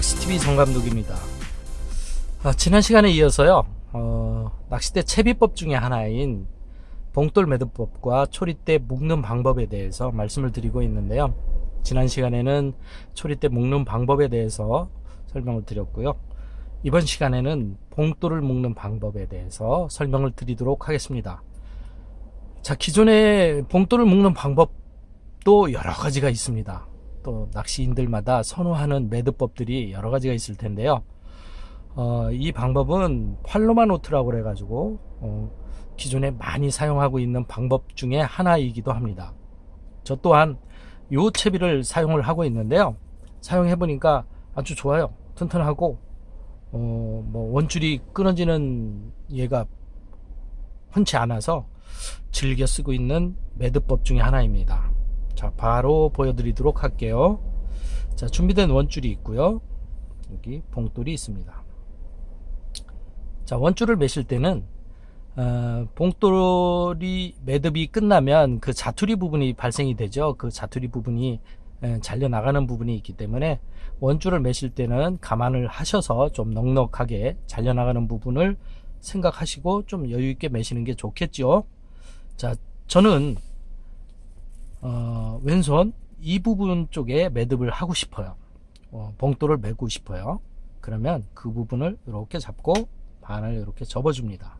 낚시TV 정감독입니다. 아, 지난 시간에 이어서요, 어, 낚싯대 채비법 중에 하나인 봉돌 매듭법과 초리대 묶는 방법에 대해서 말씀을 드리고 있는데요. 지난 시간에는 초리대 묶는 방법에 대해서 설명을 드렸고요. 이번 시간에는 봉돌을 묶는 방법에 대해서 설명을 드리도록 하겠습니다. 자, 기존의 봉돌을 묶는 방법도 여러 가지가 있습니다. 또 낚시인들마다 선호하는 매듭법들이 여러 가지가 있을 텐데요. 어, 이 방법은 Palomar knot라고 그래가지고 어, 기존에 많이 사용하고 있는 방법 중에 하나이기도 합니다. 저 또한 요 채비를 사용을 하고 있는데요. 사용해 보니까 아주 좋아요. 튼튼하고 어, 뭐 원줄이 끊어지는 예가 흔치 않아서 즐겨 쓰고 있는 매듭법 중에 하나입니다. 자 바로 보여드리도록 할게요. 자 준비된 원줄이 있고요. 여기 봉돌이 있습니다. 자 원줄을 매실 때는 어, 봉돌이 매듭이 끝나면 그 자투리 부분이 발생이 되죠. 그 자투리 부분이 에, 잘려 나가는 부분이 있기 때문에 원줄을 매실 때는 감안을 하셔서 좀 넉넉하게 잘려 나가는 부분을 생각하시고 좀 여유 있게 매시는 게 좋겠죠. 자 저는 어, 왼손 이 부분 쪽에 매듭을 하고 싶어요. 어, 봉돌을 매고 싶어요. 그러면 그 부분을 이렇게 잡고 반을 이렇게 접어 줍니다.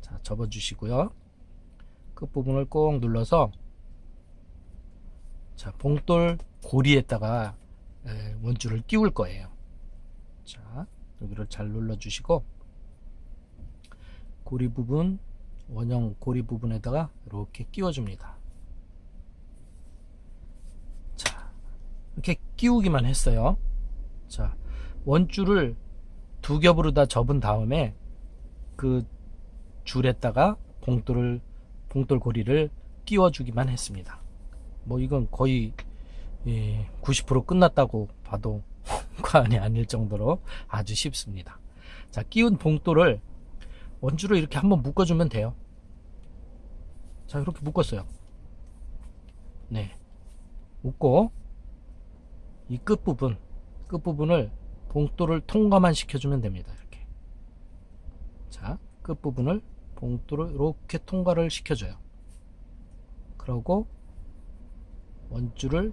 자 접어 주시고요. 끝부분을 꼭 눌러서 자 봉돌 고리에다가 에, 원줄을 끼울 거예요. 자 여기를 잘 눌러 주시고 고리 부분 원형 고리 부분에다가 이렇게 끼워줍니다. 자, 이렇게 끼우기만 했어요. 자, 원줄을 두 겹으로 다 접은 다음에 그 줄에다가 봉돌을 봉돌 고리를 끼워주기만 했습니다. 뭐 이건 거의 예, 90% 끝났다고 봐도 과언이 아닐 정도로 아주 쉽습니다. 자, 끼운 봉돌을 원줄을 이렇게 한번 묶어주면 돼요. 자 이렇게 묶었어요. 네. 묶고 이 끝부분 끝부분을 봉돌을 통과만 시켜주면 됩니다 이렇게. 자 끝부분을 봉돌을 이렇게 통과를 시켜줘요. 그러고 원줄을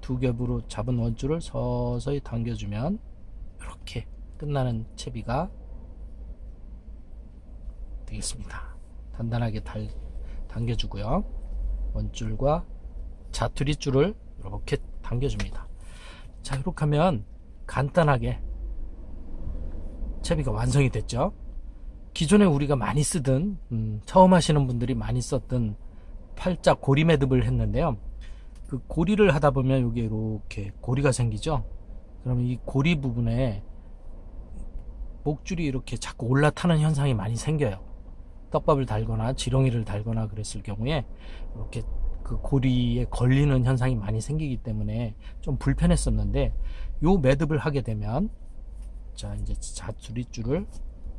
두 겹으로 잡은 원줄을 서서히 당겨주면 이렇게 끝나는 채비가 되겠습니다. 단단하게 달, 당겨주고요. 원줄과 자투리 줄을 이렇게 당겨줍니다. 자 이렇게 하면 간단하게 채비가 완성이 됐죠. 기존에 우리가 많이 쓰던 음, 처음 하시는 분들이 많이 썼던 팔자 고리 매듭을 했는데요. 그 고리를 하다 보면 여기 이렇게 고리가 생기죠. 그러면 이 고리 부분에 목줄이 이렇게 자꾸 올라타는 현상이 많이 생겨요. 떡밥을 달거나 지렁이를 달거나 그랬을 경우에 이렇게 그 고리에 걸리는 현상이 많이 생기기 때문에 좀 불편했었는데 요 매듭을 하게 되면 자 이제 자투리줄을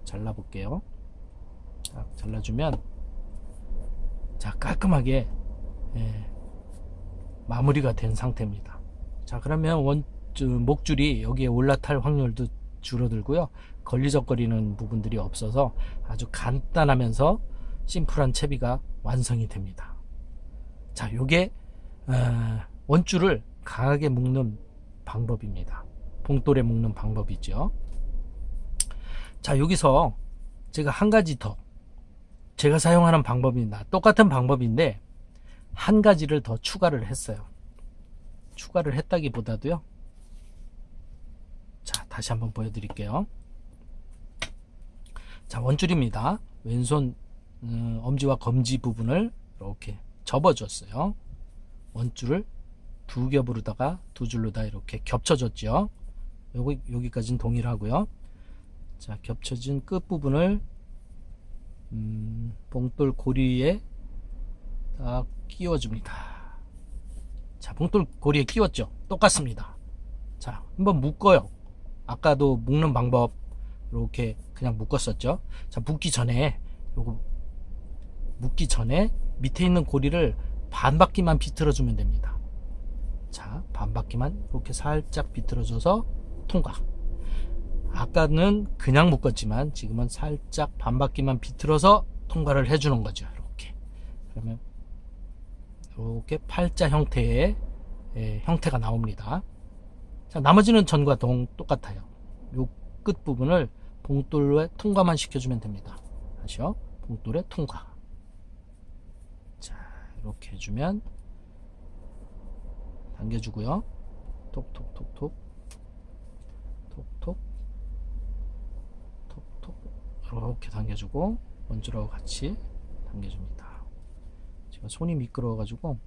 잘라 볼게요. 자, 잘라주면 자 깔끔하게 예, 마무리가 된 상태입니다. 자 그러면 원 목줄이 여기에 올라탈 확률도 줄어들고요 걸리적거리는 부분들이 없어서 아주 간단하면서 심플한 채비가 완성이 됩니다. 자 요게 어, 원줄을 강하게 묶는 방법입니다. 봉돌에 묶는 방법이죠. 자 여기서 제가 한 가지 더 제가 사용하는 방법입니다 똑같은 방법인데 한 가지를 더 추가를 했어요. 추가를 했다기보다도요. 자 다시 한번 보여드릴게요 자 원줄입니다. 왼손 음, 엄지와 검지 부분을 이렇게 접어줬어요. 원줄을 두 겹으로다가 두 줄로 다 이렇게 겹쳐줬죠. 여기, 여기까지는 동일하고요. 자 겹쳐진 끝부분을 음, 봉돌 고리에 딱 끼워줍니다. 자 봉돌 고리에 끼웠죠? 똑같습니다. 자 한번 묶어요. 아까도 묶는 방법 이렇게 그냥 묶었었죠 자 묶기 전에 요거 묶기 전에 밑에 있는 고리를 반 바퀴만 비틀어 주면 됩니다 자, 반 바퀴만 이렇게 살짝 비틀어 줘서 통과. 아까는 그냥 묶었지만 지금은 살짝 반 바퀴만 비틀어서 통과를 해주는 거죠. 이렇게. 그러면 이렇게 팔자 형태의 예, 형태가 나옵니다. 자, 나머지는 전과 동 똑같아요. 요 끝 부분을 봉돌에 통과만 시켜주면 됩니다. 다시요. 봉돌에 통과. 자, 이렇게 해주면 당겨주고요. 톡톡톡톡 톡톡 톡톡 이렇게 당겨주고 원줄하고 같이 당겨줍니다. 제가 손이 미끄러워가지고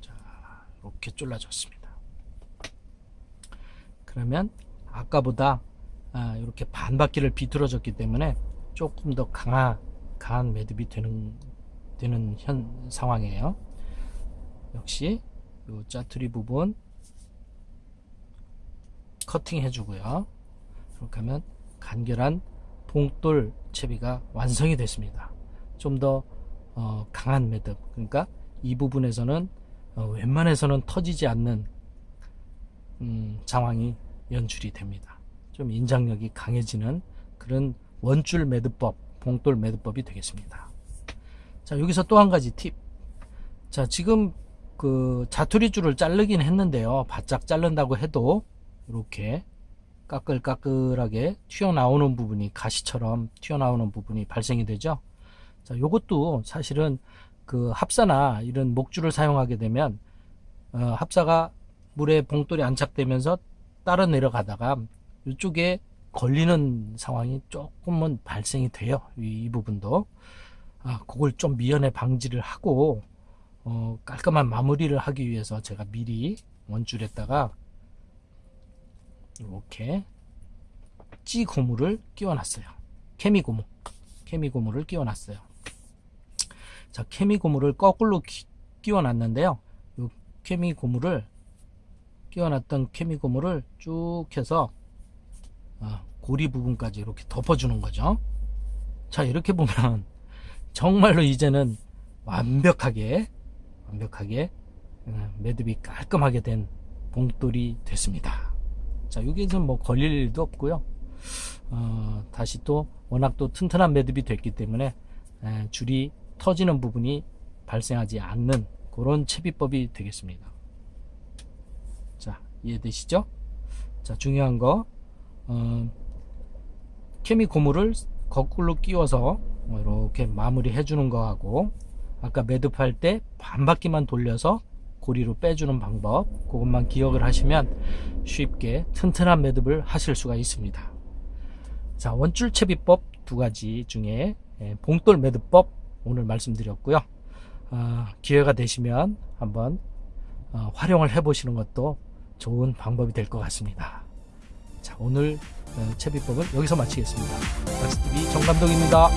자 이렇게 졸라졌습니다. 그러면 아까보다 아, 이렇게 반 바퀴를 비틀어졌기 때문에 조금 더 강한 강한 매듭이 되는 되는 현 상황이에요. 역시 이 짜투리 부분 커팅 해주고요. 그렇게 하면 간결한 봉돌 채비가 완성이 됐습니다. 좀더 어, 강한 매듭 그러니까 이 부분에서는 어, 웬만해서는 터지지 않는 음, 상황이 연출이 됩니다. 좀 인장력이 강해지는 그런 원줄 매듭법, 봉돌 매듭법이 되겠습니다. 자, 여기서 또 한 가지 팁. 자, 지금 그 자투리 줄을 자르긴 했는데요. 바짝 자른다고 해도 이렇게 까끌까끌하게 튀어나오는 부분이 가시처럼 튀어나오는 부분이 발생이 되죠. 자, 요것도 사실은 그 합사나 이런 목줄을 사용하게 되면 어, 합사가 물에 봉돌이 안착되면서 따라 내려가다가 이쪽에 걸리는 상황이 조금은 발생이 돼요. 이, 이 부분도. 아, 그걸 좀 미연에 방지를 하고, 어, 깔끔한 마무리를 하기 위해서 제가 미리 원줄에다가 이렇게 찌 고무를 끼워 놨어요. 케미 고무. 케미 고무를 끼워 놨어요. 자, 케미 고무를 거꾸로 끼워 놨는데요. 이 케미 고무를 끼워놨던 케미 고무를 쭉 해서 아, 고리 부분까지 이렇게 덮어주는 거죠. 자 이렇게 보면 정말로 이제는 완벽하게 완벽하게 어, 매듭이 깔끔하게 된 봉돌이 됐습니다. 자 여기에는 뭐 걸릴 일도 없고요. 어, 다시 또 워낙 또 튼튼한 매듭이 됐기 때문에 에, 줄이 터지는 부분이 발생하지 않는 그런 채비법이 되겠습니다. 이해되시죠? 자 중요한 거 어, 케미 고무를 거꾸로 끼워서 이렇게 마무리 해주는 거하고 아까 매듭할 때 반바퀴만 돌려서 고리로 빼주는 방법 그것만 기억을 하시면 쉽게 튼튼한 매듭을 하실 수가 있습니다 자 원줄 채비법 두 가지 중에 예, 봉돌 매듭법 오늘 말씀드렸고요 어, 기회가 되시면 한번 어, 활용을 해 보시는 것도 좋은 방법이 될 것 같습니다. 자, 오늘 어, 채비법은 여기서 마치겠습니다. 닥스TV 정감독입니다.